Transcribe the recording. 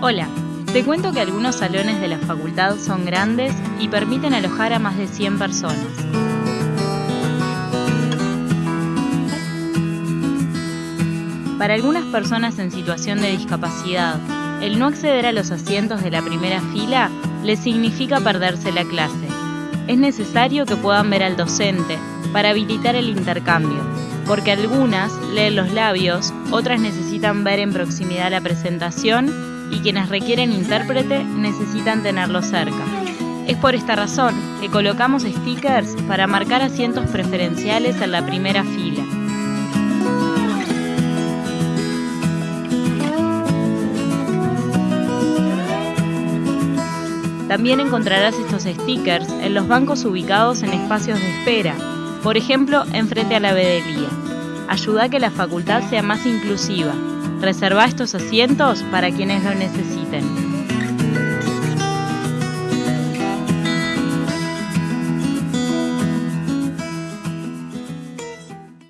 Hola, te cuento que algunos salones de la facultad son grandes y permiten alojar a más de 100 personas. Para algunas personas en situación de discapacidad, el no acceder a los asientos de la primera fila les significa perderse la clase. Es necesario que puedan ver al docente para habilitar el intercambio, porque algunas leen los labios, otras necesitan ver en proximidad la presentación y quienes requieren intérprete necesitan tenerlo cerca. Es por esta razón que colocamos stickers para marcar asientos preferenciales en la primera fila. También encontrarás estos stickers en los bancos ubicados en espacios de espera, por ejemplo, enfrente a la vedelía. Ayuda a que la facultad sea más inclusiva. Reserva estos asientos para quienes lo necesiten.